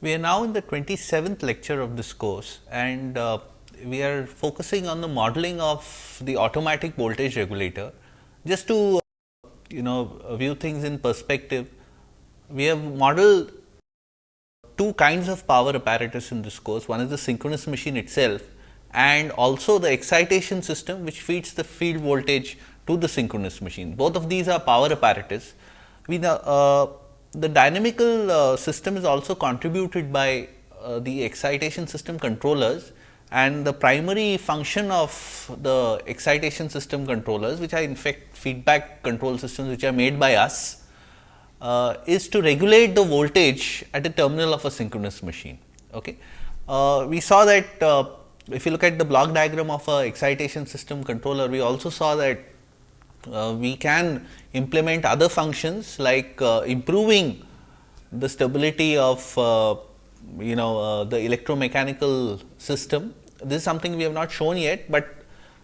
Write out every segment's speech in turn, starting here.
We are now in the 27th lecture of this course and uh, we are focusing on the modeling of the automatic voltage regulator. Just to you know view things in perspective, we have modeled two kinds of power apparatus in this course. One is the synchronous machine itself and also the excitation system which feeds the field voltage to the synchronous machine. Both of these are power apparatus. We now, uh, the dynamical uh, system is also contributed by uh, the excitation system controllers and the primary function of the excitation system controllers which are in fact feedback control systems which are made by us uh, is to regulate the voltage at the terminal of a synchronous machine. Okay. Uh, we saw that uh, if you look at the block diagram of a excitation system controller, we also saw that uh, we can implement other functions like uh, improving the stability of uh, you know uh, the electromechanical system. This is something we have not shown yet, but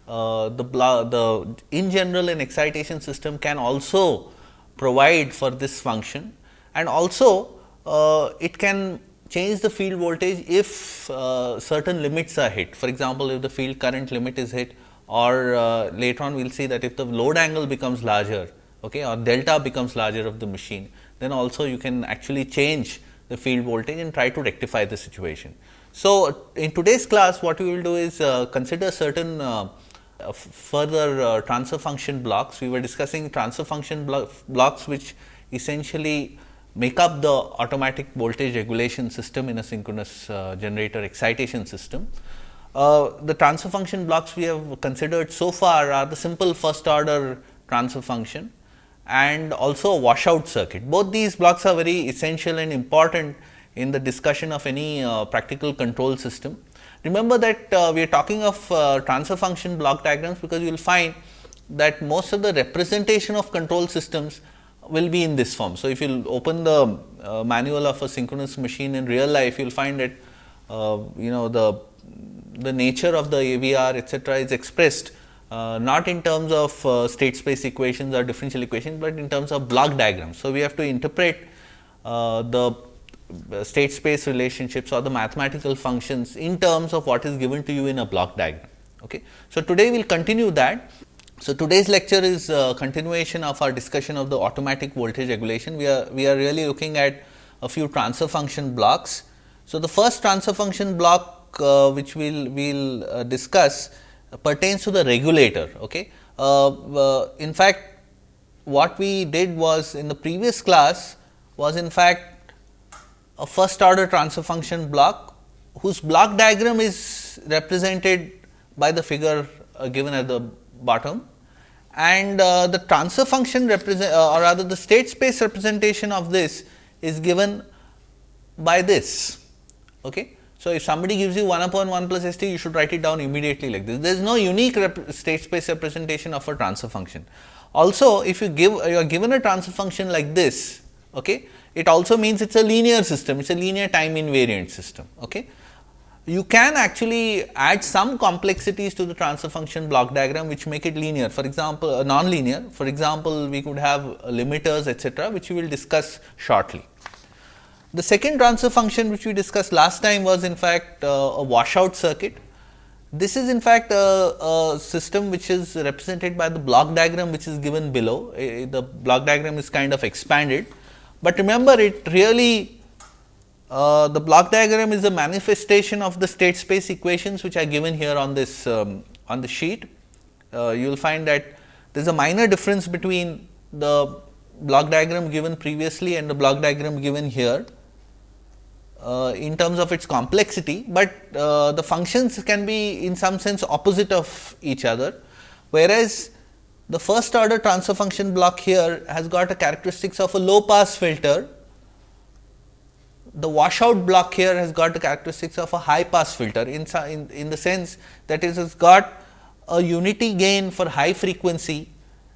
uh, the the in general an excitation system can also provide for this function and also uh, it can change the field voltage if certain limits are hit. For example, if the field current limit is hit or uh, later on we will see that if the load angle becomes larger okay, or delta becomes larger of the machine, then also you can actually change the field voltage and try to rectify the situation. So, in today's class what we will do is uh, consider certain uh, further uh, transfer function blocks. We were discussing transfer function blo blocks which essentially make up the automatic voltage regulation system in a synchronous uh, generator excitation system. Uh, the transfer function blocks we have considered so far are the simple first order transfer function and also a washout circuit. Both these blocks are very essential and important in the discussion of any uh, practical control system. Remember that uh, we are talking of uh, transfer function block diagrams, because you will find that most of the representation of control systems will be in this form. So, if you open the uh, manual of a synchronous machine in real life, you will find that uh, you know the the nature of the AVR etcetera is expressed uh, not in terms of uh, state space equations or differential equations, but in terms of block diagrams. So, we have to interpret uh, the state space relationships or the mathematical functions in terms of what is given to you in a block diagram. Okay. So, today we will continue that. So, today's lecture is a continuation of our discussion of the automatic voltage regulation. We are, we are really looking at a few transfer function blocks. So, the first transfer function block uh, which we will we'll, uh, discuss pertains to the regulator. Okay. Uh, in fact, what we did was in the previous class was in fact a first order transfer function block whose block diagram is represented by the figure uh, given at the bottom and uh, the transfer function represent uh, or rather the state space representation of this is given by this. Okay. So, if somebody gives you 1 upon 1 plus s t, you should write it down immediately like this. There is no unique state space representation of a transfer function. Also, if you give you are given a transfer function like this, okay, it also means it is a linear system, it is a linear time invariant system. Okay. You can actually add some complexities to the transfer function block diagram, which make it linear. For example, uh, non-linear. For example, we could have limiters, etcetera, which we will discuss shortly. The second transfer function which we discussed last time was in fact uh, a washout circuit. This is in fact a, a, system which is represented by the block diagram which is given below. The block diagram is kind of expanded, but remember it really uh, the block diagram is a manifestation of the state space equations which are given here on this um, on the sheet. Uh, you will find that there is a minor difference between the block diagram given previously and the block diagram given here uh, in terms of its complexity, but uh, the functions can be in some sense opposite of each other. Whereas, the first order transfer function block here has got a characteristics of a low pass filter. The washout block here has got the characteristics of a high pass filter in, in, in the sense that it has got a unity gain for high frequency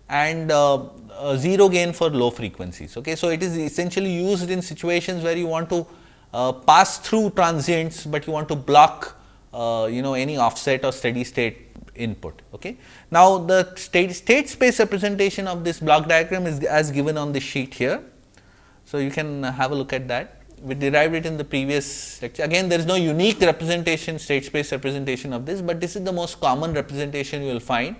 and uh, 0 gain for low frequencies. Okay. So, it is essentially used in situations where you want to uh, pass through transients, but you want to block uh, you know any offset or steady state input. Okay. Now, the state, state space representation of this block diagram is as given on the sheet here. So, you can have a look at that. we derived it in the previous lecture. Again, there is no unique representation, state space representation of this, but this is the most common representation you will find.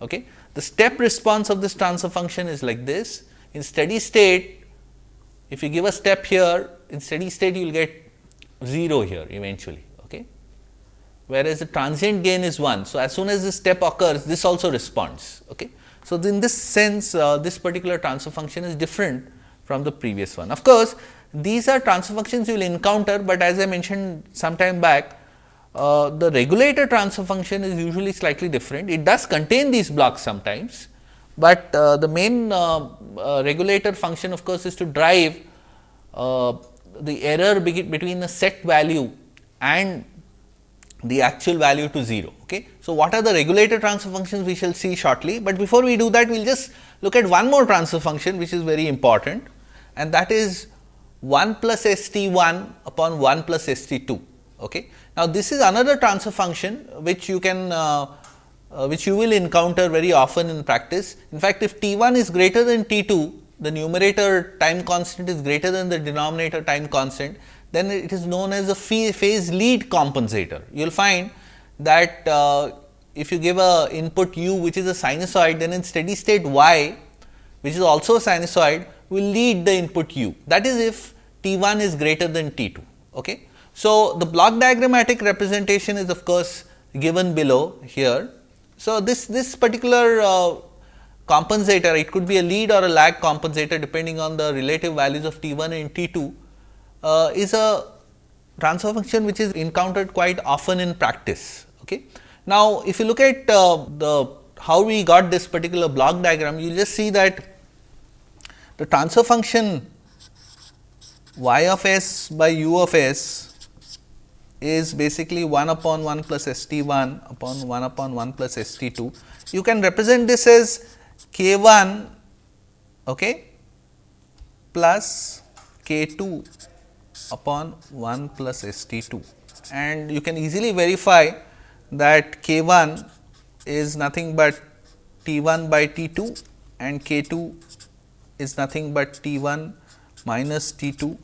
Okay. The step response of this transfer function is like this. In steady state, if you give a step here, in steady state you will get 0 here eventually. Okay. Whereas, the transient gain is 1. So, as soon as this step occurs, this also responds. Okay. So, in this sense, uh, this particular transfer function is different from the previous one. Of course, these are transfer functions you will encounter, but as I mentioned some time back, uh, the regulator transfer function is usually slightly different. It does contain these blocks sometimes, but uh, the main uh, uh regulator function of course, is to drive uh, the error between the set value and the actual value to 0. Okay. So, what are the regulator transfer functions we shall see shortly, but before we do that we will just look at one more transfer function which is very important and that is 1 plus S t 1 upon 1 plus S t 2. Okay. Now, this is another transfer function which you can uh, uh, which you will encounter very often in practice. In fact, if t 1 is greater than t 2, the numerator time constant is greater than the denominator time constant, then it is known as a phase lead compensator. You will find that uh, if you give a input u which is a sinusoid, then in steady state y which is also a sinusoid will lead the input u. That is if t 1 is greater than t 2. Okay. So, the block diagrammatic representation is of course given below here. So, this, this particular uh, compensator it could be a lead or a lag compensator depending on the relative values of t 1 and t 2 uh, is a transfer function which is encountered quite often in practice. Okay. Now, if you look at uh, the how we got this particular block diagram, you just see that the transfer function y of s by u of s is basically 1 upon 1 plus S t 1 upon 1 upon 1 plus S t 2. You can represent this as k 1 okay, plus k 2 upon 1 plus S t 2 and you can easily verify that k 1 is nothing but t 1 by t 2 and k 2 is nothing but t 1 minus t 2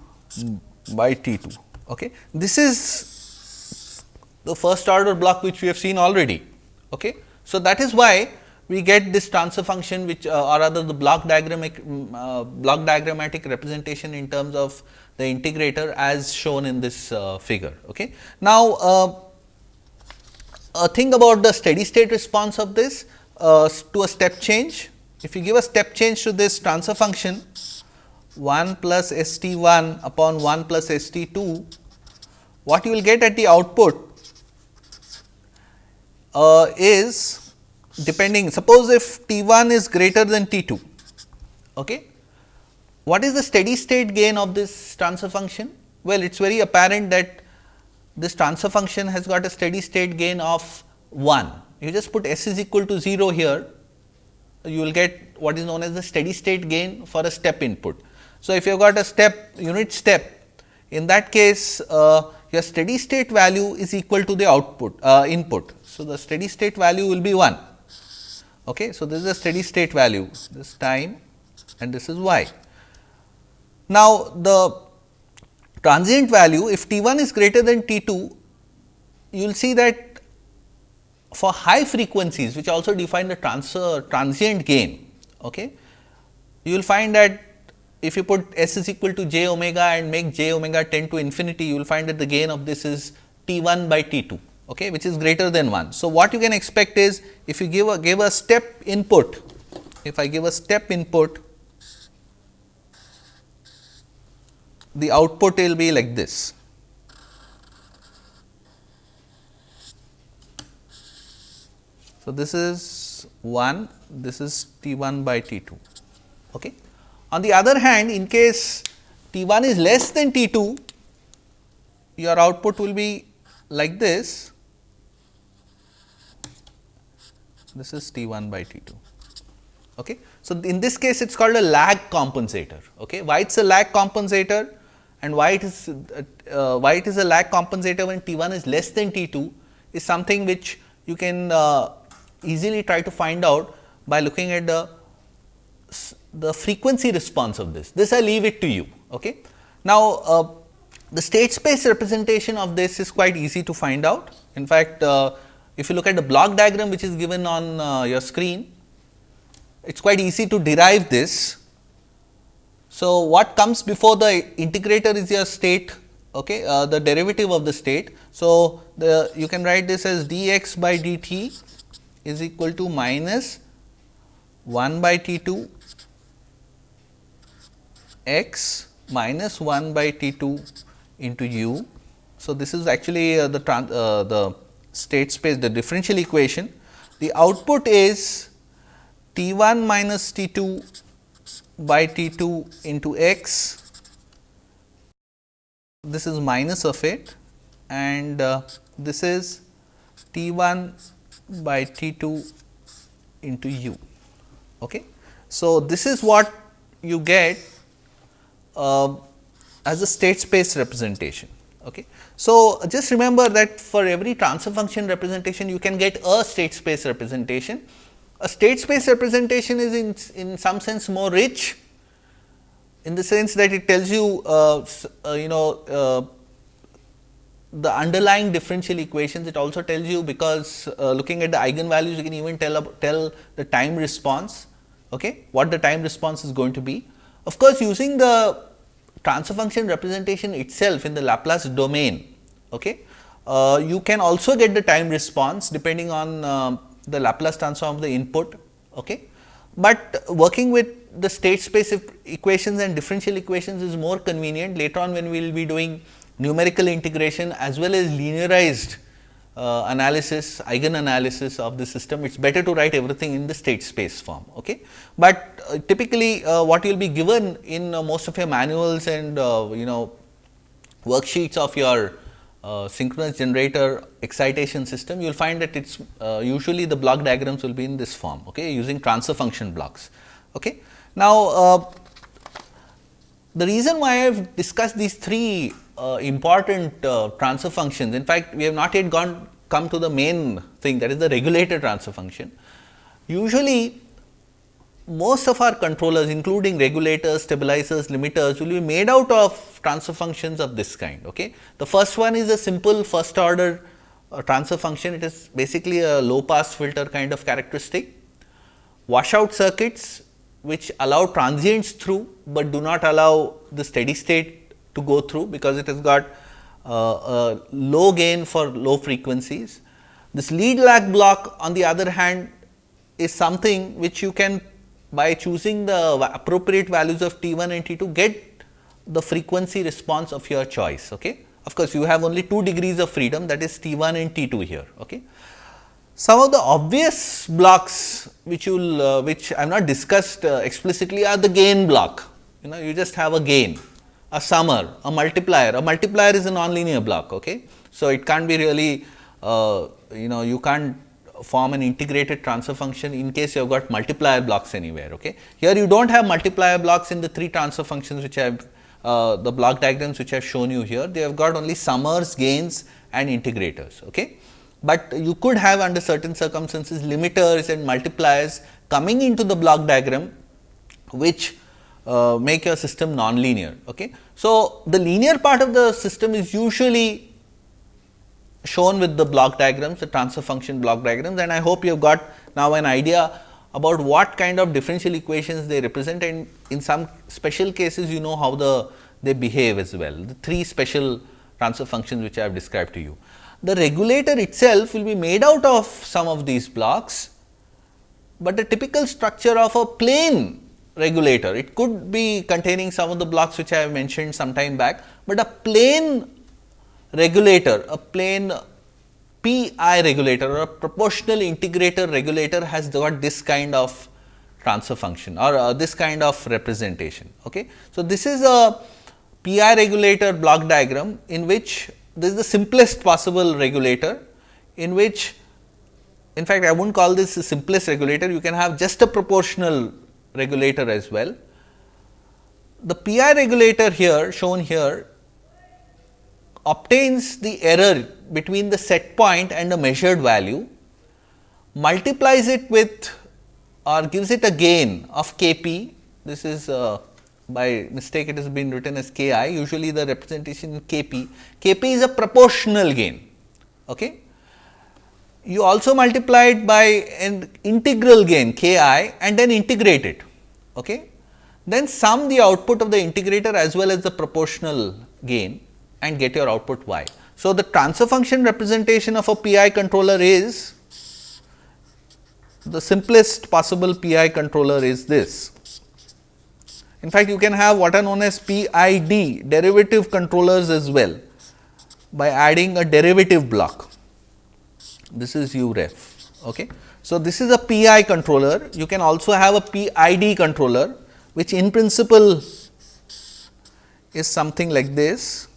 by t 2. Okay. This is the first order block which we have seen already. Okay. So, that is why we get this transfer function which uh, or rather the block diagramic mm, uh, block diagrammatic representation in terms of the integrator as shown in this uh, figure. Okay. Now, uh, a thing about the steady state response of this uh, to a step change. If you give a step change to this transfer function 1 plus S t 1 upon 1 plus S t 2, what you will get at the output uh, is depending suppose if T 1 is greater than T 2. Okay. What is the steady state gain of this transfer function? Well, it is very apparent that this transfer function has got a steady state gain of 1. You just put s is equal to 0 here, you will get what is known as the steady state gain for a step input. So, if you have got a step unit step, in that case uh, your steady state value is equal to the output uh, input. So, the steady state value will be 1. Okay. So, this is a steady state value this time and this is y. Now, the transient value if T 1 is greater than T 2 you will see that for high frequencies which also define the transfer transient gain. Okay, you will find that if you put s is equal to j omega and make j omega tend to infinity, you will find that the gain of this is T 1 by T 2 okay, which is greater than 1. So, what you can expect is if you give a give a step input, if I give a step input, the output will be like this. So, this is 1, this is T 1 by T 2. Okay. On the other hand, in case T 1 is less than T 2, your output will be like this this is T 1 by T 2. Okay. So, in this case it is called a lag compensator. Okay. Why it is a lag compensator and why it is uh, why it is a lag compensator when T 1 is less than T 2 is something which you can uh, easily try to find out by looking at the the frequency response of this. This I leave it to you. Okay. Now, uh, the state space representation of this is quite easy to find out. In fact, uh, if you look at the block diagram which is given on uh, your screen, it is quite easy to derive this. So, what comes before the integrator is your state, okay, uh, the derivative of the state. So, the you can write this as dx by dt is equal to minus 1 by t 2 x minus 1 by t 2 into u. So, this is actually uh, the, uh, the state space the differential equation. The output is t 1 minus t 2 by t 2 into x this is minus of it and uh, this is t 1 by t 2 into u. Okay. So, this is what you get uh, as a state space representation. Okay. So, just remember that for every transfer function representation you can get a state space representation. A state space representation is in, in some sense more rich in the sense that it tells you uh, uh, you know uh, the underlying differential equations it also tells you because uh, looking at the eigenvalues you can even tell tell the time response okay what the time response is going to be of course using the transfer function representation itself in the Laplace domain, okay, uh, you can also get the time response depending on uh, the Laplace transform of the input. Okay. But working with the state space equations and differential equations is more convenient later on when we will be doing numerical integration as well as linearized uh, analysis, eigen analysis of the system, it is better to write everything in the state space form. Okay. But uh, typically uh, what you will be given in uh, most of your manuals and uh, you know worksheets of your uh, synchronous generator excitation system, you will find that it is usually the block diagrams will be in this form okay, using transfer function blocks. Okay. Now, the reason why I have discussed these three uh, important uh, transfer functions. In fact, we have not yet gone come to the main thing that is the regulator transfer function. Usually, most of our controllers including regulators, stabilizers, limiters will be made out of transfer functions of this kind. Okay. The first one is a simple first order uh, transfer function, it is basically a low pass filter kind of characteristic. Washout circuits which allow transients through, but do not allow the steady state to go through because it has got uh, low gain for low frequencies. This lead lag block on the other hand is something which you can by choosing the appropriate values of T 1 and T 2 get the frequency response of your choice. Okay. Of course, you have only 2 degrees of freedom that is T 1 and T 2 here. Okay. Some of the obvious blocks which you will uh, which I have not discussed uh, explicitly are the gain block. You know you just have a gain a summer, a multiplier. A multiplier is a nonlinear block. Okay? So, it can't be really uh, you know you can't form an integrated transfer function in case you have got multiplier blocks anywhere. Okay? Here you do not have multiplier blocks in the three transfer functions which I have uh, the block diagrams which I have shown you here. They have got only summers, gains and integrators. Okay? But you could have under certain circumstances limiters and multipliers coming into the block diagram which uh, make your system non-linear. Okay. So, the linear part of the system is usually shown with the block diagrams, the transfer function block diagrams and I hope you have got now an idea about what kind of differential equations they represent and in some special cases you know how the they behave as well, the three special transfer functions which I have described to you. The regulator itself will be made out of some of these blocks, but the typical structure of a plain regulator. It could be containing some of the blocks which I have mentioned some time back, but a plain regulator, a plain PI regulator or a proportional integrator regulator has got this kind of transfer function or uh, this kind of representation. Okay. So, this is a PI regulator block diagram in which this is the simplest possible regulator in which in fact, I would not call this the simplest regulator, you can have just a proportional regulator as well. The PI regulator here shown here obtains the error between the set point and the measured value, multiplies it with or gives it a gain of Kp. This is uh, by mistake it has been written as k i usually the representation k p, k p is a proportional gain. Okay. You also multiply it by an integral gain k i and then integrate it. Okay. Then sum the output of the integrator as well as the proportional gain and get your output y. So, the transfer function representation of a PI controller is the simplest possible PI controller is this. In fact, you can have what are known as PID derivative controllers as well by adding a derivative block. This is UREF. Okay. So, this is a PI controller. You can also have a PID controller, which in principle is something like this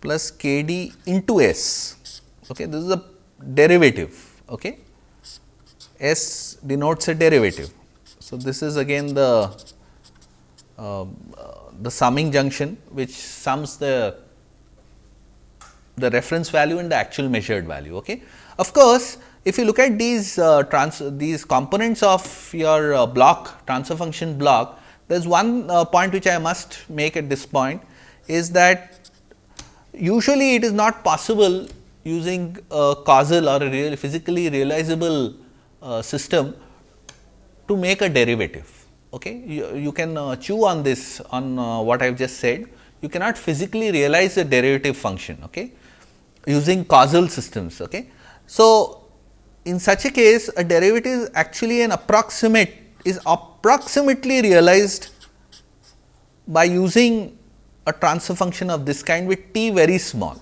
plus k d into s. Okay. This is a derivative okay. S denotes a derivative. So, this is again the uh, the summing junction which sums the the reference value and the actual measured value. Okay. Of course, if you look at these uh, trans these components of your uh, block transfer function block, there is one uh, point which I must make at this point is that usually it is not possible using a causal or a real physically realizable uh, system to make a derivative. Okay? You, you can uh, chew on this on uh, what I have just said. You cannot physically realize a derivative function okay? Using causal systems. Okay? So, in such a case a derivative is actually an approximate is approximately realized by using a transfer function of this kind with t very small.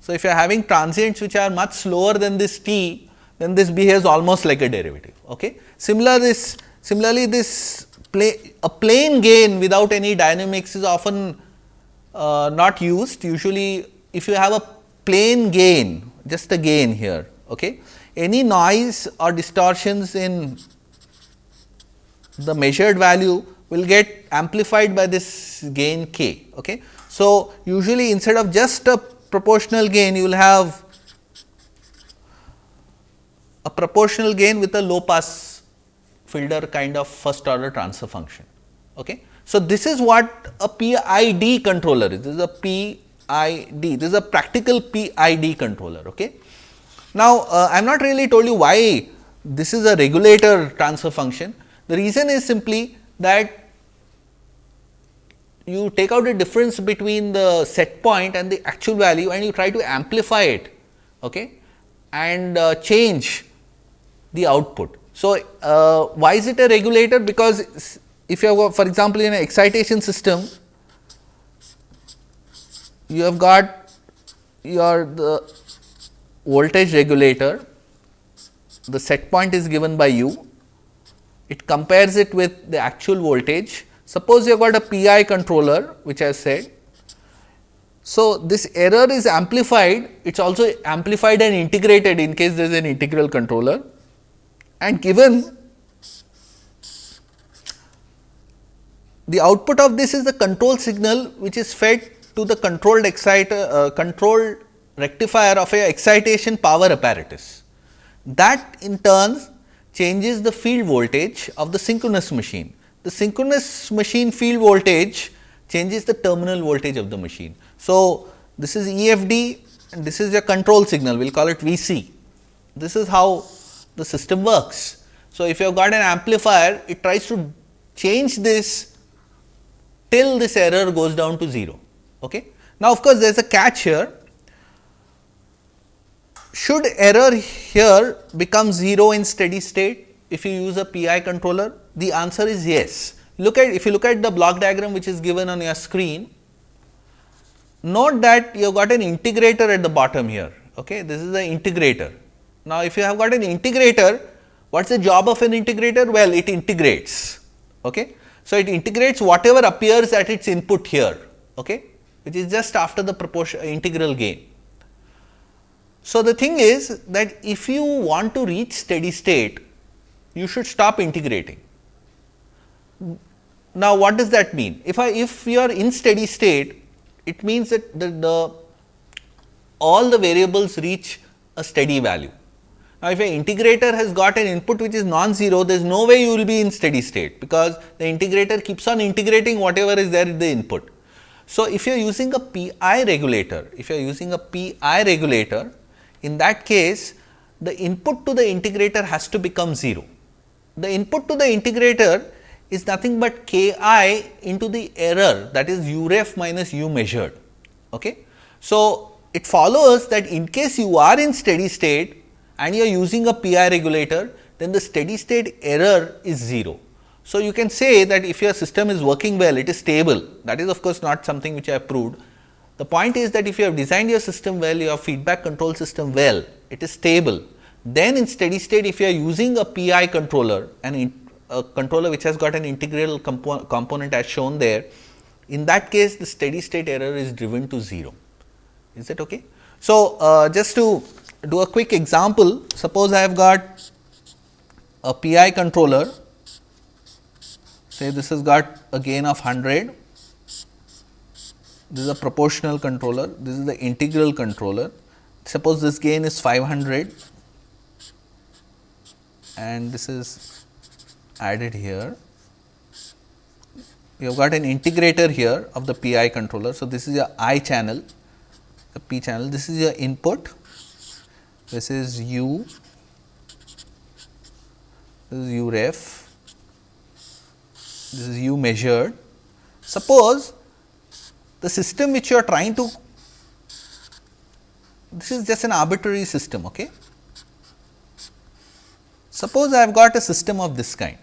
So, if you are having transients which are much slower than this t, then this behaves almost like a derivative. Okay. Similar this similarly this play, a plain gain without any dynamics is often uh, not used. Usually, if you have a plain gain, just a gain here, okay. any noise or distortions in the measured value will get amplified by this gain k. Okay. So, usually instead of just a proportional gain you will have a proportional gain with a low pass filter kind of first order transfer function. Okay. So, this is what a PID controller is, this is a PID, this is a practical PID controller. Okay. Now, uh, I am not really told you why this is a regulator transfer function. The reason is simply that you take out the difference between the set point and the actual value and you try to amplify it okay, and uh, change the output. So, uh, why is it a regulator? Because if you have for example, in an excitation system, you have got your the voltage regulator, the set point is given by you, it compares it with the actual voltage Suppose you have got a PI controller which I said. So, this error is amplified, it is also amplified and integrated in case there is an integral controller and given the output of this is the control signal which is fed to the controlled exciter uh, controlled rectifier of a excitation power apparatus. That in turn changes the field voltage of the synchronous machine the synchronous machine field voltage changes the terminal voltage of the machine. So, this is EFD and this is a control signal, we will call it VC. This is how the system works. So, if you have got an amplifier, it tries to change this till this error goes down to 0. Okay. Now, of course, there is a catch here. Should error here become 0 in steady state if you use a PI controller? The answer is yes. Look at if you look at the block diagram which is given on your screen, note that you have got an integrator at the bottom here. Okay, this is the integrator. Now, if you have got an integrator, what is the job of an integrator? Well, it integrates. Okay. So, it integrates whatever appears at its input here, okay, which is just after the proportion integral gain. So, the thing is that if you want to reach steady state, you should stop integrating. Now, what does that mean? If I if you are in steady state, it means that the, the all the variables reach a steady value. Now, if an integrator has got an input which is non-zero, there is no way you will be in steady state, because the integrator keeps on integrating whatever is there in the input. So, if you are using a PI regulator, if you are using a PI regulator, in that case the input to the integrator has to become 0. The input to the integrator is nothing but k i into the error that is u ref minus u measured. Okay. So, it follows that in case you are in steady state and you are using a PI regulator, then the steady state error is 0. So, you can say that if your system is working well, it is stable that is of course, not something which I have proved. The point is that if you have designed your system well, your feedback control system well, it is stable. Then in steady state if you are using a PI controller and a controller which has got an integral compo component as shown there, in that case the steady state error is driven to 0. Is that okay? So, uh, just to do a quick example, suppose I have got a PI controller, say this has got a gain of 100, this is a proportional controller, this is the integral controller. Suppose this gain is 500 and this is added here. You have got an integrator here of the PI controller. So, this is your I channel, the P channel, this is your input, this is U, this is U ref, this is U measured. Suppose the system which you are trying to, this is just an arbitrary system. Okay. Suppose I have got a system of this kind.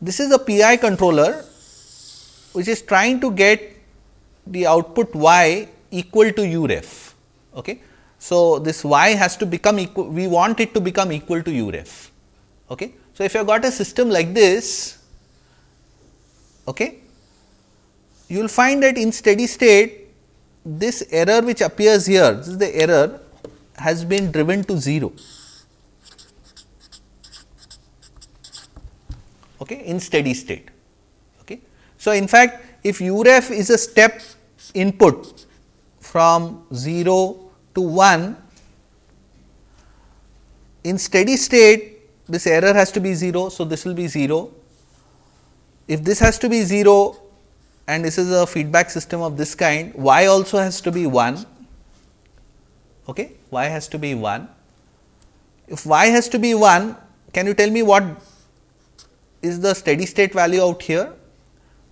This is a PI controller which is trying to get the output y equal to u ref. Okay. So, this y has to become equal, we want it to become equal to u ref. Okay. So, if you have got a system like this, okay, you will find that in steady state this error which appears here, this is the error has been driven to 0. okay, in steady state. Okay. So, in fact, if u ref is a step input from 0 to 1, in steady state this error has to be 0. So, this will be 0. If this has to be 0 and this is a feedback system of this kind, y also has to be 1, okay. y has to be 1. If y has to be 1, can you tell me what is the steady state value out here?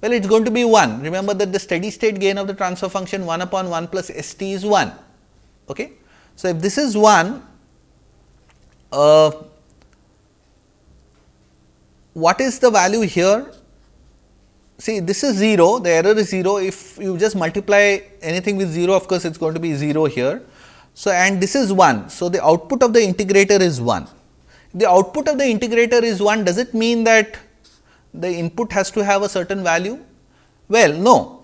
Well, it is going to be 1. Remember that the steady state gain of the transfer function 1 upon 1 plus s t is 1. Okay. So, if this is 1, uh, what is the value here? See, this is 0, the error is 0. If you just multiply anything with 0, of course, it is going to be 0 here. So, and this is 1. So, the output of the integrator is 1 the output of the integrator is 1, does it mean that the input has to have a certain value? Well, no.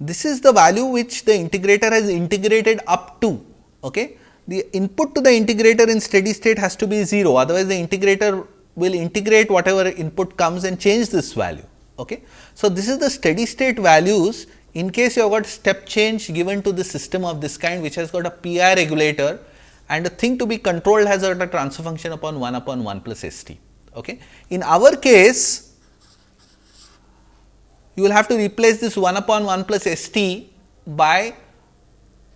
This is the value which the integrator has integrated up to. Okay? The input to the integrator in steady state has to be 0, otherwise the integrator will integrate whatever input comes and change this value. Okay? So, this is the steady state values in case you have got step change given to the system of this kind which has got a PI regulator and the thing to be controlled has got a transfer function upon 1 upon 1 plus s t. Okay. In our case, you will have to replace this 1 upon 1 plus s t by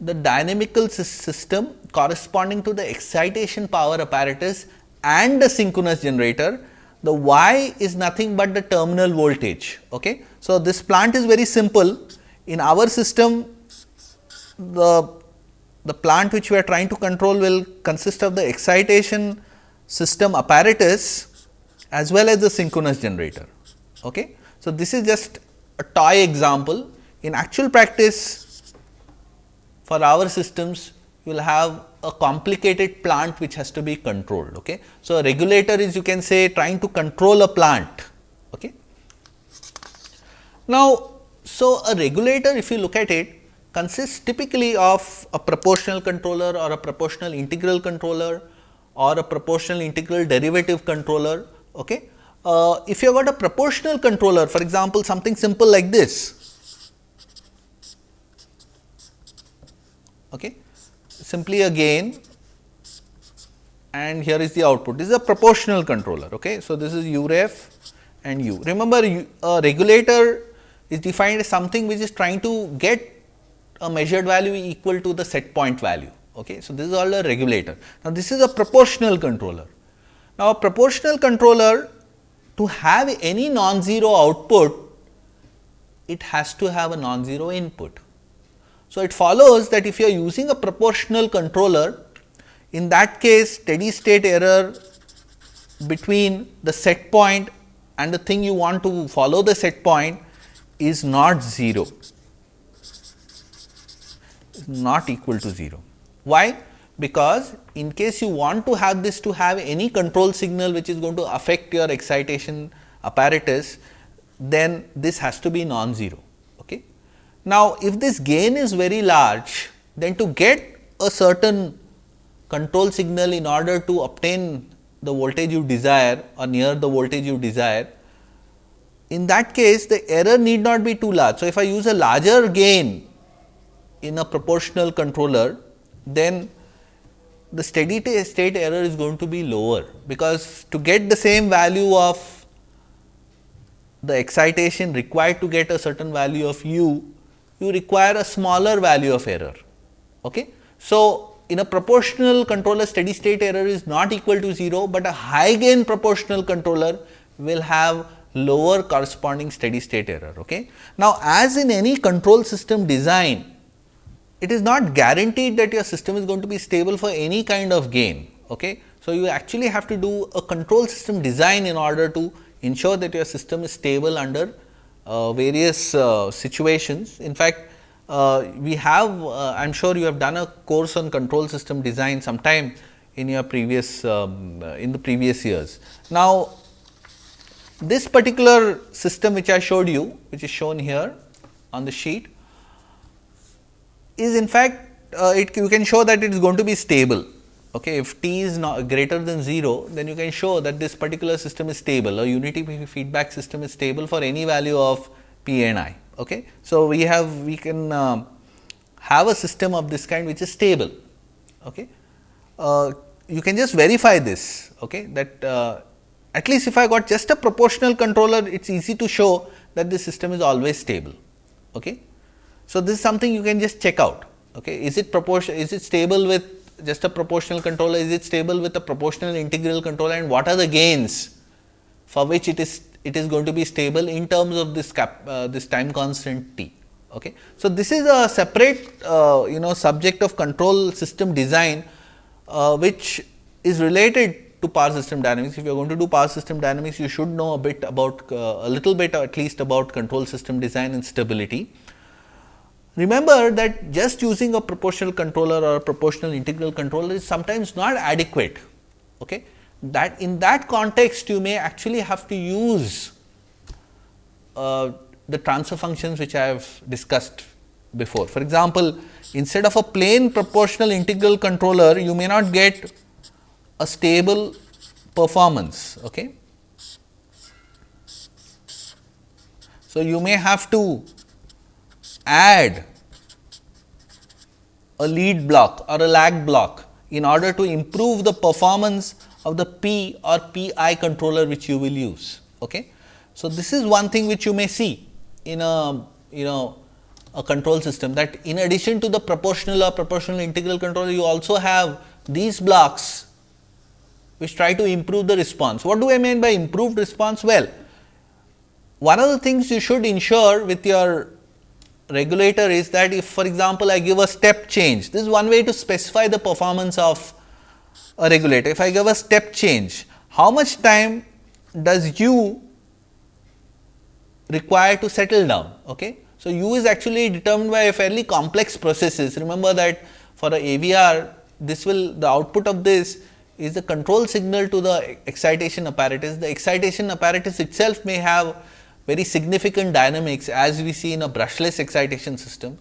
the dynamical system corresponding to the excitation power apparatus and the synchronous generator. The y is nothing but the terminal voltage. Okay. So, this plant is very simple. In our system, the the plant which we are trying to control will consist of the excitation system apparatus as well as the synchronous generator. Okay. So, this is just a toy example. In actual practice for our systems you will have a complicated plant which has to be controlled. Okay. So, a regulator is you can say trying to control a plant. Okay. Now, so a regulator if you look at it consists typically of a proportional controller or a proportional integral controller or a proportional integral derivative controller. Okay. Uh, if you have got a proportional controller for example, something simple like this. Okay. Simply again and here is the output. This is a proportional controller. Okay. So, this is u ref and u. Remember a regulator is defined as something which is trying to get a measured value equal to the set point value. Okay. So, this is all a regulator. Now, this is a proportional controller. Now, a proportional controller to have any non-zero output, it has to have a non-zero input. So, it follows that if you are using a proportional controller, in that case steady state error between the set point and the thing you want to follow the set point is not 0, not equal to 0. Why? Because in case you want to have this to have any control signal which is going to affect your excitation apparatus, then this has to be non-zero. Okay. Now, if this gain is very large, then to get a certain control signal in order to obtain the voltage you desire or near the voltage you desire, in that case the error need not be too large. So, if I use a larger gain in a proportional controller, then the steady state error is going to be lower, because to get the same value of the excitation required to get a certain value of u, you require a smaller value of error. Okay? So, in a proportional controller steady state error is not equal to 0, but a high gain proportional controller will have lower corresponding steady state error. Okay? Now, as in any control system design, it is not guaranteed that your system is going to be stable for any kind of gain. Okay? So, you actually have to do a control system design in order to ensure that your system is stable under uh, various uh, situations. In fact, uh, we have uh, I am sure you have done a course on control system design sometime in your previous um, uh, in the previous years. Now, this particular system which I showed you which is shown here on the sheet is in fact uh, it you can show that it is going to be stable. Okay. If t is not greater than 0, then you can show that this particular system is stable, a unity feedback system is stable for any value of p and i. Okay. So, we have we can uh, have a system of this kind which is stable. Okay. Uh, you can just verify this okay, that uh, at least if I got just a proportional controller it is easy to show that the system is always stable. Okay. So, this is something you can just check out. Okay. Is it proportion is it stable with just a proportional controller is it stable with a proportional integral controller and what are the gains for which it is it is going to be stable in terms of this cap, uh, this time constant t. Okay. So, this is a separate uh, you know subject of control system design, uh, which is related to power system dynamics. If you are going to do power system dynamics, you should know a bit about uh, a little bit at least about control system design and stability. Remember that just using a proportional controller or a proportional integral controller is sometimes not adequate. Okay that in that context you may actually have to use uh, the transfer functions which I have discussed before. For example, instead of a plain proportional integral controller, you may not get a stable performance. Okay. So, you may have to add a lead block or a lag block in order to improve the performance of the P or PI controller which you will use. Okay. So, this is one thing which you may see in a you know a control system that in addition to the proportional or proportional integral controller you also have these blocks which try to improve the response. What do I mean by improved response? Well, one of the things you should ensure with your regulator is that if for example, I give a step change, this is one way to specify the performance of a regulator, if I give a step change, how much time does u require to settle down? Okay. So, u is actually determined by a fairly complex processes. Remember that for a AVR, this will the output of this is the control signal to the excitation apparatus. The excitation apparatus itself may have very significant dynamics as we see in a brushless excitation system.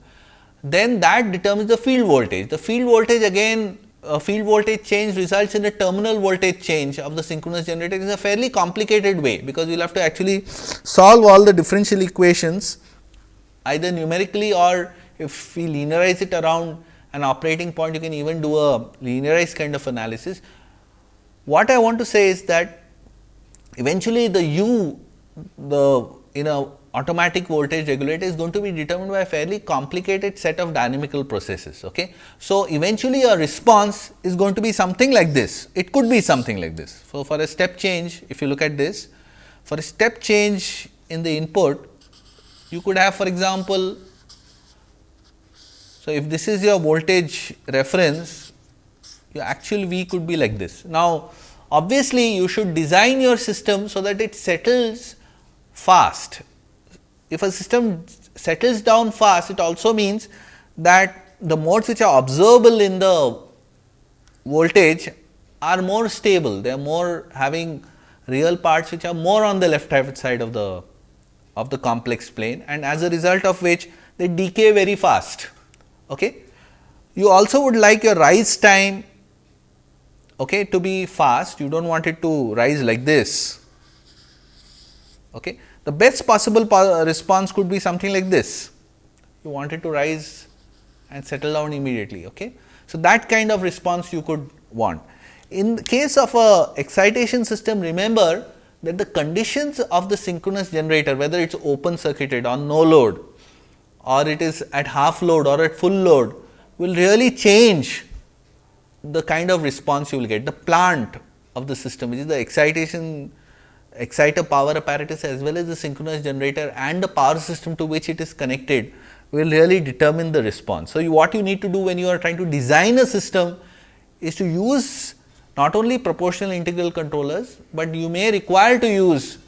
Then that determines the field voltage. The field voltage again a field voltage change results in a terminal voltage change of the synchronous generator is a fairly complicated way, because we will have to actually solve all the differential equations either numerically or if we linearize it around an operating point you can even do a linearized kind of analysis. what I want to say is that eventually the U the in a automatic voltage regulator is going to be determined by a fairly complicated set of dynamical processes. Okay. So, eventually a response is going to be something like this, it could be something like this. So, for a step change if you look at this, for a step change in the input, you could have for example, so if this is your voltage reference, your actual V could be like this. Now, obviously, you should design your system so that it settles fast if a system settles down fast, it also means that the modes which are observable in the voltage are more stable, they are more having real parts which are more on the left hand side of the of the complex plane and as a result of which they decay very fast. Okay. You also would like your rise time okay, to be fast, you do not want it to rise like this. Okay. The best possible response could be something like this. You want it to rise and settle down immediately. Okay? So, that kind of response you could want. In the case of a excitation system, remember that the conditions of the synchronous generator, whether it is open circuited on no load or it is at half load or at full load, will really change the kind of response you will get. The plant of the system, which is the excitation exciter power apparatus as well as the synchronous generator and the power system to which it is connected will really determine the response. So, you, what you need to do when you are trying to design a system is to use not only proportional integral controllers, but you may require to use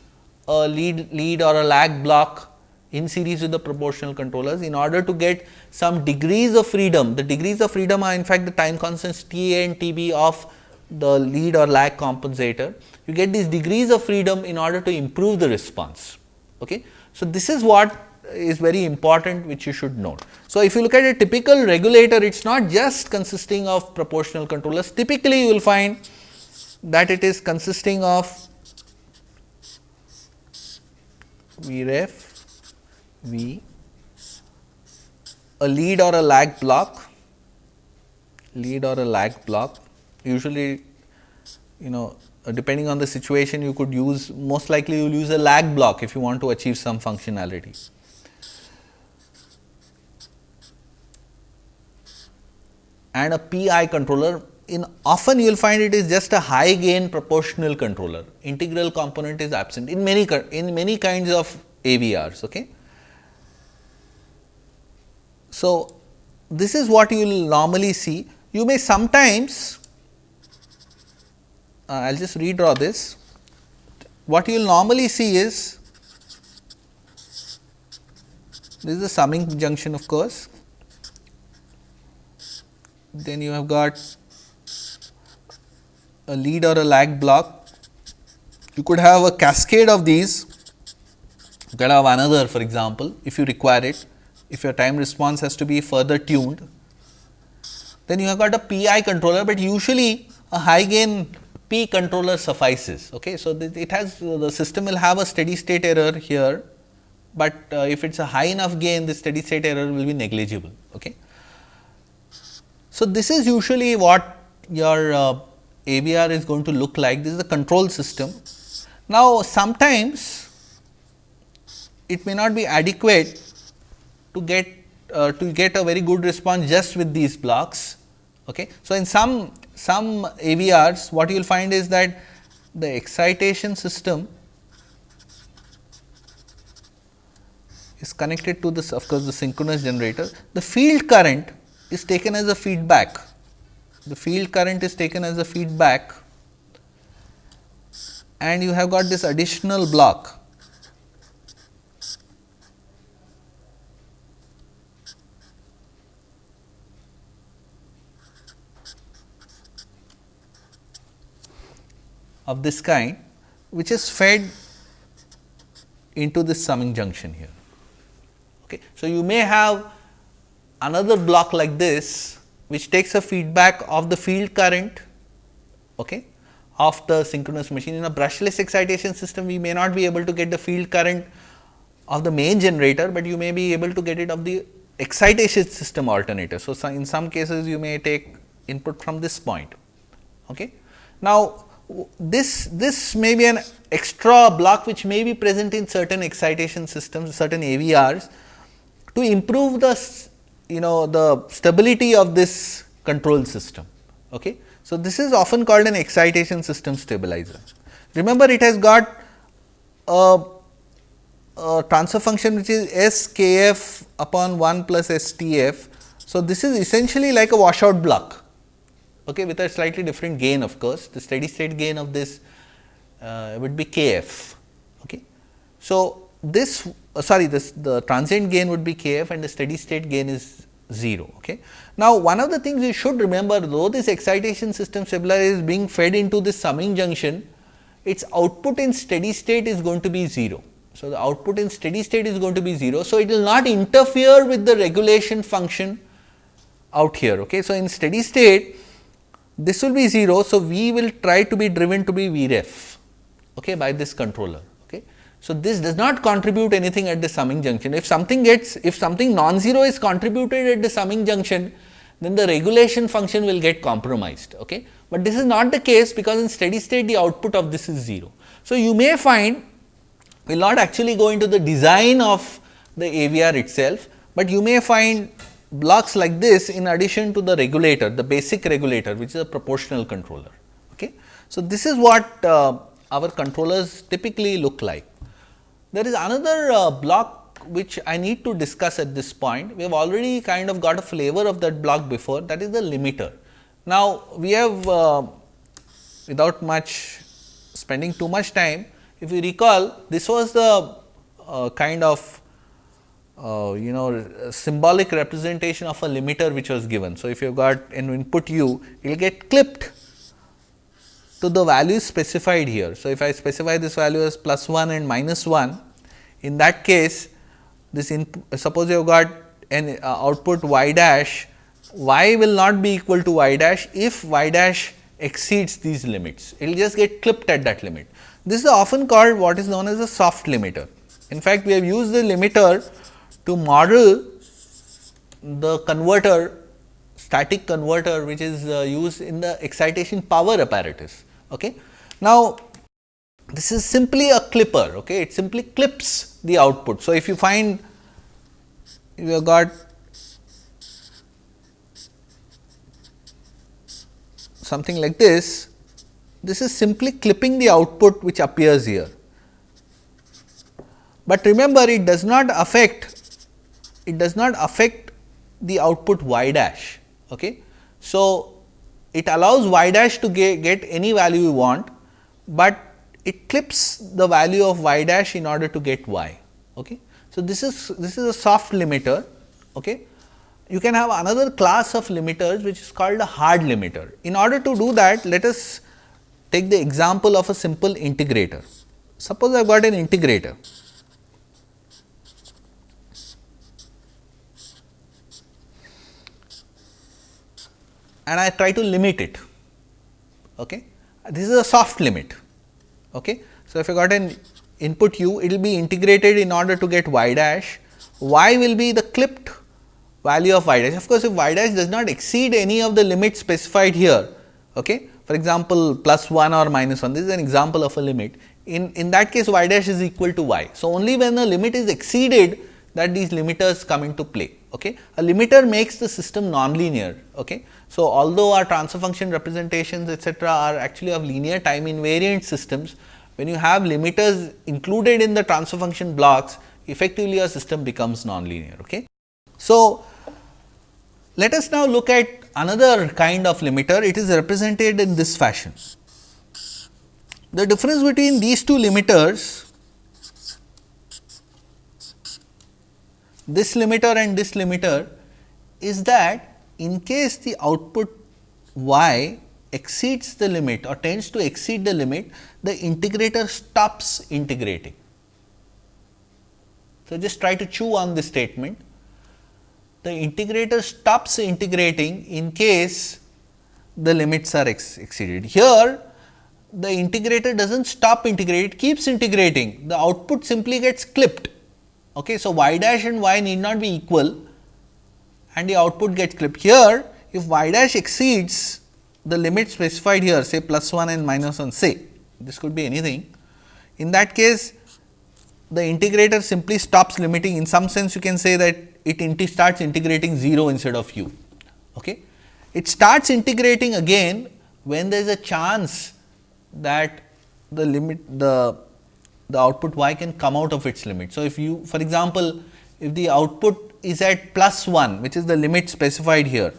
a lead, lead or a lag block in series with the proportional controllers in order to get some degrees of freedom. The degrees of freedom are in fact the time constants T A and T B of the lead or lag compensator you get these degrees of freedom in order to improve the response. Okay. So, this is what is very important which you should note. So, if you look at a typical regulator, it is not just consisting of proportional controllers. Typically, you will find that it is consisting of Vref, V, a lead or a lag block, lead or a lag block. Usually, you know uh, depending on the situation you could use most likely you will use a lag block if you want to achieve some functionality. And a PI controller in often you will find it is just a high gain proportional controller integral component is absent in many in many kinds of AVRs. Okay. So, this is what you will normally see you may sometimes uh, I will just redraw this. What you will normally see is this is the summing junction of course. Then you have got a lead or a lag block. You could have a cascade of these. You could have another for example, if you require it, if your time response has to be further tuned. Then you have got a PI controller, but usually a high gain P controller suffices. Okay. So, it has the system will have a steady state error here, but uh, if it is a high enough gain the steady state error will be negligible. Okay. So, this is usually what your uh, AVR is going to look like this is the control system. Now, sometimes it may not be adequate to get uh, to get a very good response just with these blocks. Okay. So, in some some AVRs what you will find is that the excitation system is connected to this of course, the synchronous generator. The field current is taken as a feedback, the field current is taken as a feedback. And you have got this additional block of this kind which is fed into this summing junction here. Okay. So, you may have another block like this which takes a feedback of the field current okay, of the synchronous machine. In a brushless excitation system, we may not be able to get the field current of the main generator, but you may be able to get it of the excitation system alternator. So, in some cases you may take input from this point. Okay. Now, this, this may be an extra block which may be present in certain excitation systems, certain AVRs to improve the you know the stability of this control system. Okay. So, this is often called an excitation system stabilizer. Remember it has got a, a transfer function which is S k f upon 1 plus S t f. So, this is essentially like a washout block okay, with a slightly different gain of course. The steady state gain of this uh, would be k f. Okay. So, this uh, sorry this the transient gain would be k f and the steady state gain is 0. Okay. Now, one of the things you should remember though this excitation system stabilizer is being fed into this summing junction, its output in steady state is going to be 0. So, the output in steady state is going to be 0. So, it will not interfere with the regulation function out here. Okay. So, in steady state this will be 0. So, we will try to be driven to be Vref okay, by this controller. Okay. So, this does not contribute anything at the summing junction. If something gets, if something non-zero is contributed at the summing junction, then the regulation function will get compromised. Okay? But this is not the case because in steady state the output of this is 0. So, you may find we will not actually go into the design of the AVR itself, but you may find blocks like this in addition to the regulator, the basic regulator which is a proportional controller. Okay? So, this is what uh, our controllers typically look like. There is another uh, block which I need to discuss at this point. We have already kind of got a flavor of that block before that is the limiter. Now, we have uh, without much spending too much time, if you recall this was the uh, kind of uh, you know symbolic representation of a limiter which was given. So, if you have got an input u, it will get clipped to the values specified here. So, if I specify this value as plus 1 and minus 1, in that case this input suppose you have got an uh, output y dash, y will not be equal to y dash if y dash exceeds these limits, it will just get clipped at that limit. This is often called what is known as a soft limiter. In fact, we have used the limiter to model the converter static converter which is uh, used in the excitation power apparatus. Okay. Now, this is simply a clipper, okay. it simply clips the output. So, if you find you have got something like this, this is simply clipping the output which appears here. But remember it does not affect it does not affect the output y dash. Okay. So, it allows y dash to get, get any value you want, but it clips the value of y dash in order to get y. Okay. So, this is this is a soft limiter. Okay. You can have another class of limiters which is called a hard limiter. In order to do that, let us take the example of a simple integrator. Suppose I have got an integrator and I try to limit it. Okay. This is a soft limit. Okay. So, if I got an input u, it will be integrated in order to get y dash, y will be the clipped value of y dash. Of course, if y dash does not exceed any of the limits specified here, okay. for example, plus 1 or minus 1, this is an example of a limit. In, in that case, y dash is equal to y. So, only when the limit is exceeded that these limiters come into play. Okay. A limiter makes the system nonlinear. Okay. So, although our transfer function representations etcetera are actually of linear time invariant systems, when you have limiters included in the transfer function blocks, effectively a system becomes nonlinear. Okay. So, let us now look at another kind of limiter, it is represented in this fashion. The difference between these two limiters, this limiter and this limiter is that in case the output y exceeds the limit or tends to exceed the limit, the integrator stops integrating. So, just try to chew on this statement. The integrator stops integrating in case the limits are ex exceeded. Here, the integrator does not stop integrating, it keeps integrating, the output simply gets clipped. Okay. So, y dash and y need not be equal and the output gets clipped. Here if y dash exceeds the limit specified here say plus 1 and minus 1 say this could be anything. In that case the integrator simply stops limiting in some sense you can say that it starts integrating 0 instead of u. Okay. It starts integrating again when there is a chance that the limit the the output y can come out of its limit. So, if you for example, if the output is at plus 1 which is the limit specified here,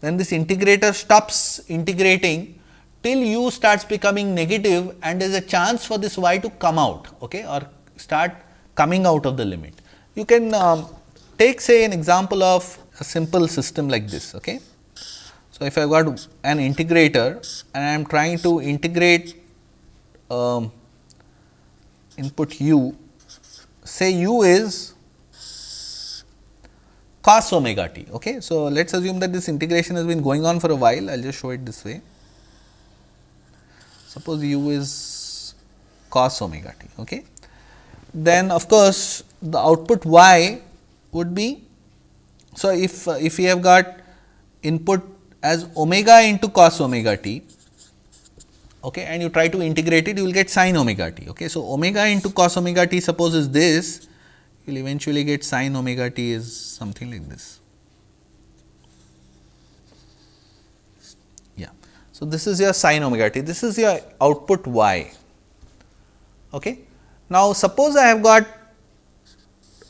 then this integrator stops integrating till u starts becoming negative and there is a chance for this y to come out okay, or start coming out of the limit. You can um, take say an example of a simple system like this. Okay. So, if I got an integrator and I am trying to integrate um, input u, say u is cos omega t. Okay. So, let us assume that this integration has been going on for a while, I will just show it this way. Suppose u is cos omega t. Okay. Then of course, the output y would be. So, if uh, if we have got input as omega into cos omega t okay, and you try to integrate it you will get sin omega t. Okay. So, omega into cos omega t suppose is this you will eventually get sin omega t is something like this. Yeah. So, this is your sin omega t, this is your output y. Okay. Now, suppose I have got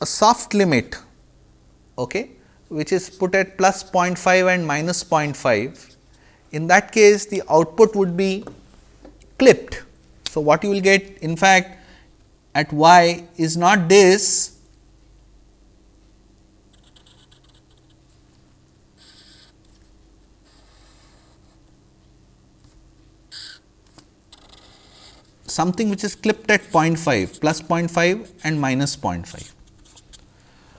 a soft limit okay, which is put at plus 0.5 and minus 0.5. In that case, the output would be clipped. So, what you will get in fact at y is not this something which is clipped at 0.5 plus 0.5 and minus 0.5.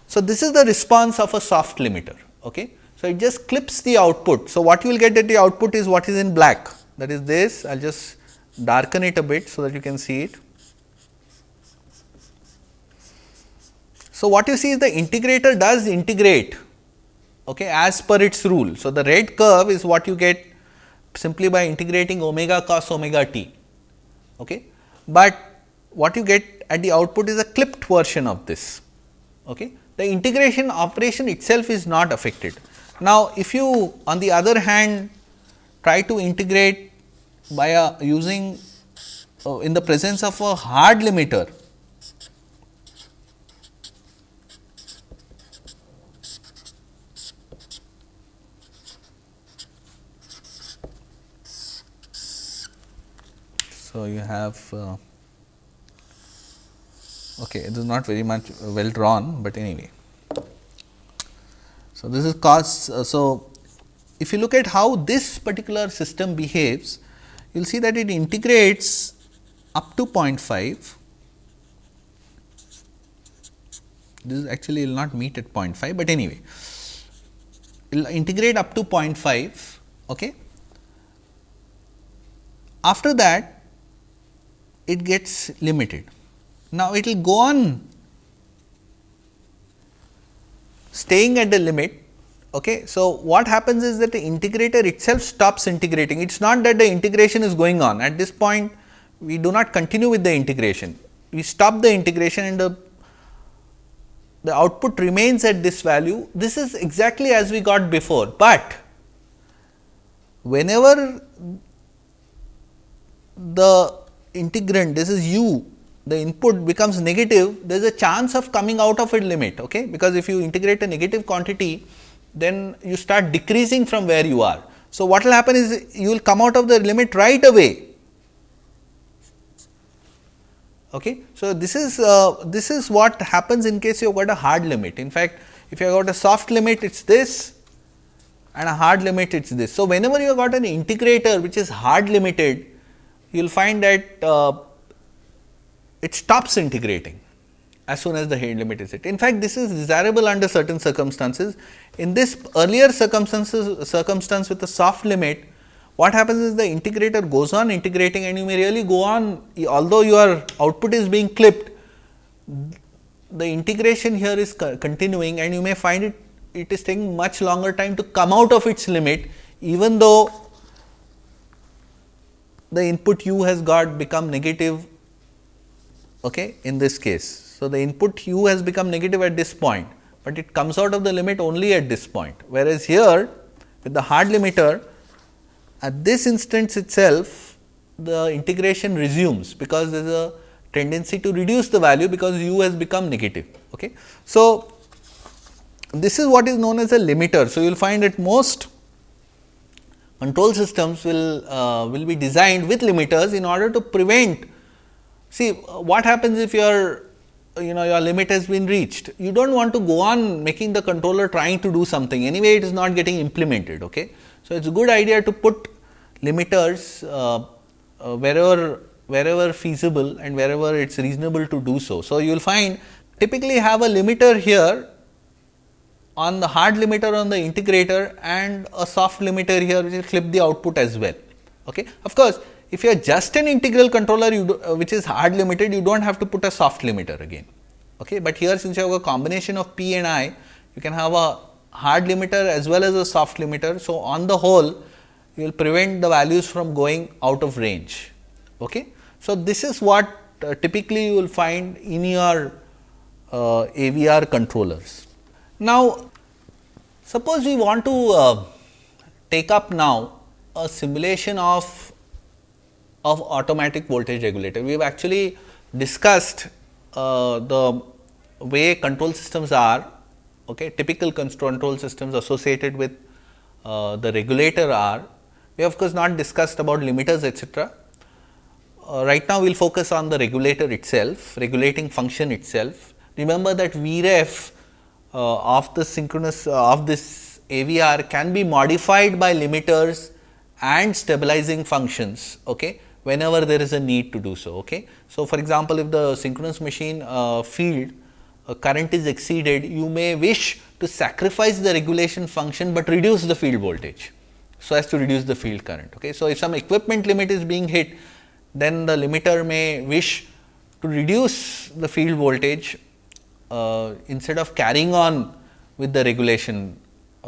So, this is the response of a soft limiter. Okay. So, it just clips the output. So, what you will get at the output is what is in black that is this I will just darken it a bit so that you can see it. So, what you see is the integrator does integrate okay, as per its rule. So, the red curve is what you get simply by integrating omega cos omega t. Okay. But what you get at the output is a clipped version of this. Okay. The integration operation itself is not affected. Now, if you on the other hand try to integrate by a using uh, in the presence of a hard limiter So, you have uh, okay, it is not very much well drawn, but anyway. So, this is cos. Uh, so, if you look at how this particular system behaves, you will see that it integrates up to 0.5. This is actually will not meet at 0.5, but anyway, will integrate up to 0.5. Okay. After that, it gets limited. Now, it will go on staying at the limit. Okay. So, what happens is that the integrator itself stops integrating. It is not that the integration is going on. At this point, we do not continue with the integration. We stop the integration and the, the output remains at this value. This is exactly as we got before, but whenever the integrand this is u the input becomes negative there is a chance of coming out of a limit okay because if you integrate a negative quantity then you start decreasing from where you are. So, what will happen is you will come out of the limit right away. Okay. So, this is uh, this is what happens in case you have got a hard limit. In fact, if you have got a soft limit it is this and a hard limit it is this. So, whenever you have got an integrator which is hard limited you will find that uh, it stops integrating as soon as the hard limit is hit. In fact, this is desirable under certain circumstances. In this earlier circumstances circumstance with a soft limit, what happens is the integrator goes on integrating and you may really go on although your output is being clipped, the integration here is continuing and you may find it it is taking much longer time to come out of its limit even though the input u has got become negative okay, in this case. So, the input u has become negative at this point, but it comes out of the limit only at this point. Whereas, here with the hard limiter at this instance itself the integration resumes because there is a tendency to reduce the value because u has become negative. Okay. So, this is what is known as a limiter. So, you will find that most control systems will uh, will be designed with limiters in order to prevent see what happens if your you know your limit has been reached you do not want to go on making the controller trying to do something anyway it is not getting implemented. Okay. So, it is a good idea to put limiters uh, uh, wherever wherever feasible and wherever it is reasonable to do so. So, you will find typically have a limiter here on the hard limiter on the integrator and a soft limiter here which will clip the output as well. Okay. Of course, if you are just an integral controller do, uh, which is hard limited you do not have to put a soft limiter again. Okay. But here since you have a combination of P and I you can have a hard limiter as well as a soft limiter. So, on the whole you will prevent the values from going out of range. Okay. So, this is what uh, typically you will find in your uh, AVR controllers. Now, suppose we want to uh, take up now a simulation of of automatic voltage regulator. We have actually discussed uh, the way control systems are okay, typical control systems associated with uh, the regulator are. We have of course, not discussed about limiters etcetera. Uh, right now, we will focus on the regulator itself, regulating function itself. Remember that Vref uh, of the synchronous uh, of this AVR can be modified by limiters and stabilizing functions okay, whenever there is a need to do so. Okay. So, for example, if the synchronous machine uh, field uh, current is exceeded, you may wish to sacrifice the regulation function, but reduce the field voltage. So, as to reduce the field current. Okay. So, if some equipment limit is being hit, then the limiter may wish to reduce the field voltage uh, instead of carrying on with the regulation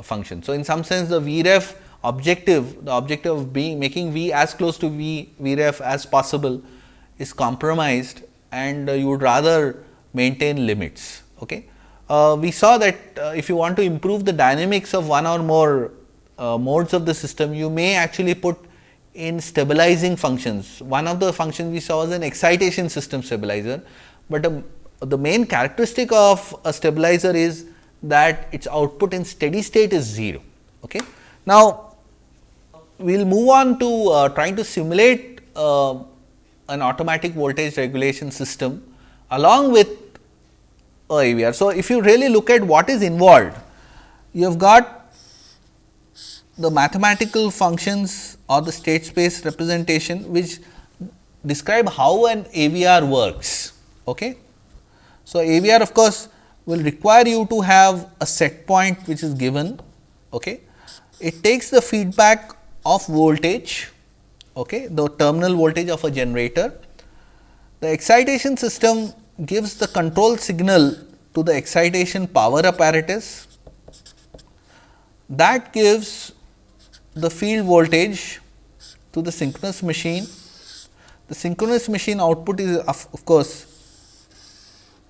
function. So, in some sense the Vref objective, the objective of being making V as close to V Vref as possible is compromised and uh, you would rather maintain limits. Okay. Uh, we saw that uh, if you want to improve the dynamics of one or more uh, modes of the system, you may actually put in stabilizing functions. One of the functions we saw was an excitation system stabilizer, but um, the main characteristic of a stabilizer is that its output in steady state is 0. Okay. Now, we will move on to uh, trying to simulate uh, an automatic voltage regulation system along with a AVR. So, if you really look at what is involved, you have got the mathematical functions or the state space representation which describe how an AVR works. Okay. So, AVR of course, will require you to have a set point which is given. Okay. It takes the feedback of voltage, okay, the terminal voltage of a generator. The excitation system gives the control signal to the excitation power apparatus that gives the field voltage to the synchronous machine. The synchronous machine output is of, of course,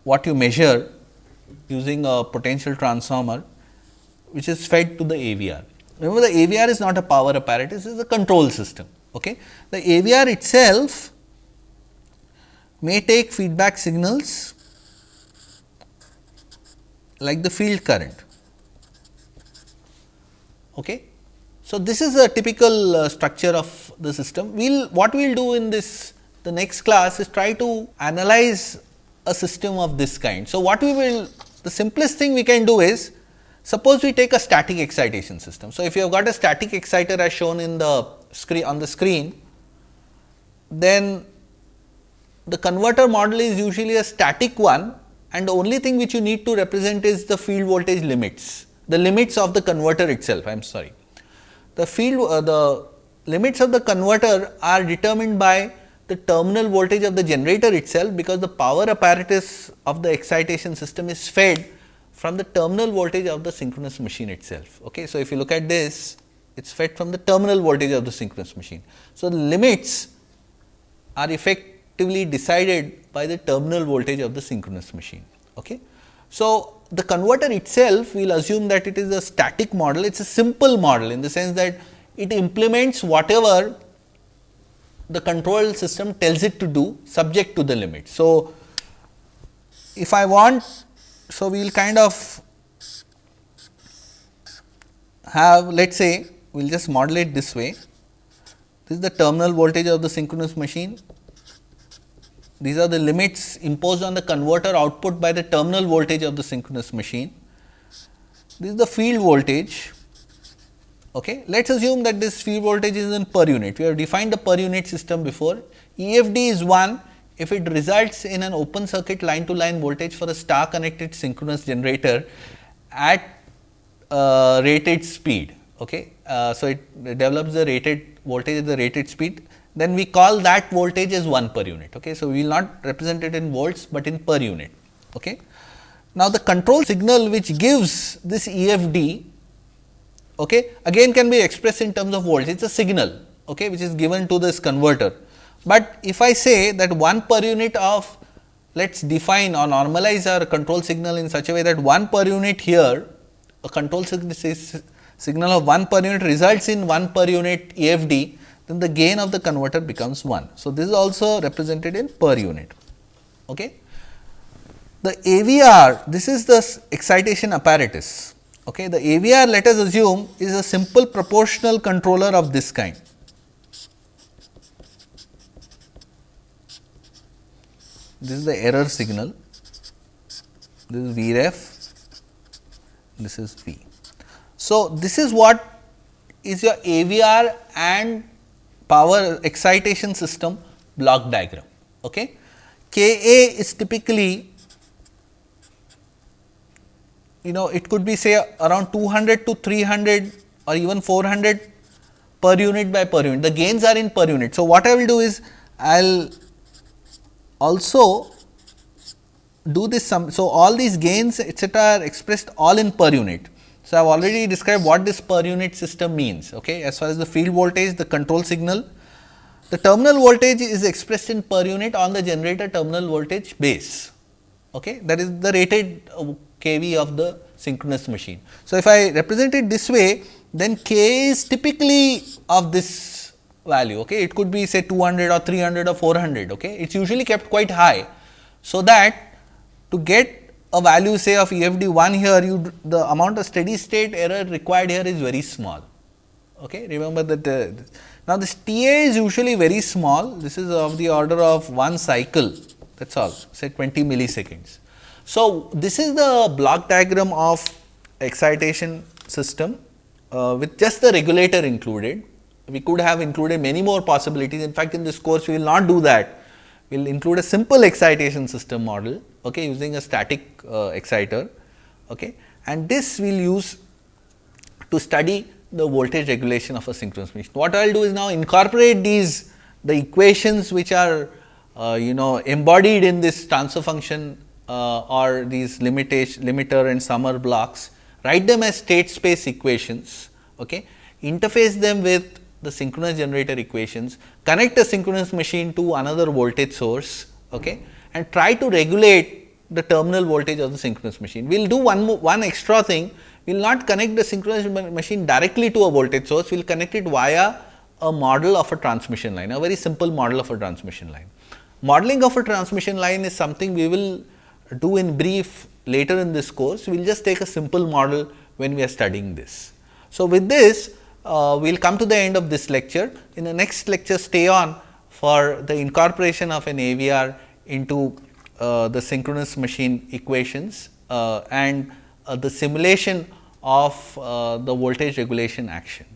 what you measure using a potential transformer which is fed to the AVR. Remember the AVR is not a power apparatus, it is a control system. Okay. The AVR itself may take feedback signals like the field current. Okay. So, this is a typical uh, structure of the system. We will what we will do in this the next class is try to analyze a system of this kind. So, what we will the simplest thing we can do is suppose we take a static excitation system. So, if you have got a static exciter as shown in the screen on the screen, then the converter model is usually a static one and the only thing which you need to represent is the field voltage limits, the limits of the converter itself I am sorry. The field uh, the limits of the converter are determined by the terminal voltage of the generator itself, because the power apparatus of the excitation system is fed from the terminal voltage of the synchronous machine itself. Okay. So, if you look at this, it is fed from the terminal voltage of the synchronous machine. So, the limits are effectively decided by the terminal voltage of the synchronous machine. Okay. So, the converter itself we will assume that it is a static model, it is a simple model in the sense that it implements whatever the control system tells it to do subject to the limit. So, if I want, so we will kind of have let us say we will just model it this way. This is the terminal voltage of the synchronous machine. These are the limits imposed on the converter output by the terminal voltage of the synchronous machine. This is the field voltage. Okay. Let us assume that this field voltage is in per unit. We have defined the per unit system before. EFD is 1 if it results in an open circuit line to line voltage for a star connected synchronous generator at uh, rated speed. Okay. Uh, so, it develops the rated voltage at the rated speed then we call that voltage as 1 per unit. Okay. So, we will not represent it in volts, but in per unit. Okay. Now, the control signal which gives this EFD okay, again can be expressed in terms of volts, it is a signal okay, which is given to this converter. But if I say that 1 per unit of let us define or normalize our control signal in such a way that 1 per unit here a control signal of 1 per unit results in 1 per unit EFD, then the gain of the converter becomes 1. So, this is also represented in per unit. Okay. The AVR, this is the excitation apparatus. Okay. The AVR let us assume is a simple proportional controller of this kind. This is the error signal, this is Vref, this is V. So, this is what is your AVR and power excitation system block diagram. Okay. K A is typically you know it could be say around 200 to 300 or even 400 per unit by per unit the gains are in per unit. So, what I will do is I will also do this sum. So, all these gains etcetera are expressed all in per unit. So, I have already described what this per unit system means. Okay. As far as the field voltage, the control signal, the terminal voltage is expressed in per unit on the generator terminal voltage base. Okay. That is the rated uh, kV of the synchronous machine. So, if I represent it this way, then k is typically of this value. Okay. It could be say 200 or 300 or 400. Okay. It is usually kept quite high. So, that to get a value say of EFD 1 here you the amount of steady state error required here is very small. Okay. Remember that now this TA is usually very small this is of the order of 1 cycle that is all say 20 milliseconds. So, this is the block diagram of excitation system uh, with just the regulator included. We could have included many more possibilities. In fact, in this course we will not do that. We will include a simple excitation system model okay, using a static uh, exciter okay, and this we will use to study the voltage regulation of a synchronous machine. What I will do is now incorporate these the equations which are uh, you know embodied in this transfer function uh, or these limitation limiter and summer blocks. Write them as state space equations okay, interface them with the synchronous generator equations, connect a synchronous machine to another voltage source okay, and try to regulate the terminal voltage of the synchronous machine. We will do one more, one extra thing, we will not connect the synchronous machine directly to a voltage source, we will connect it via a model of a transmission line, a very simple model of a transmission line. Modeling of a transmission line is something we will do in brief later in this course, we will just take a simple model when we are studying this. So, with this uh, we will come to the end of this lecture. In the next lecture, stay on for the incorporation of an AVR into uh, the synchronous machine equations uh, and uh, the simulation of uh, the voltage regulation action.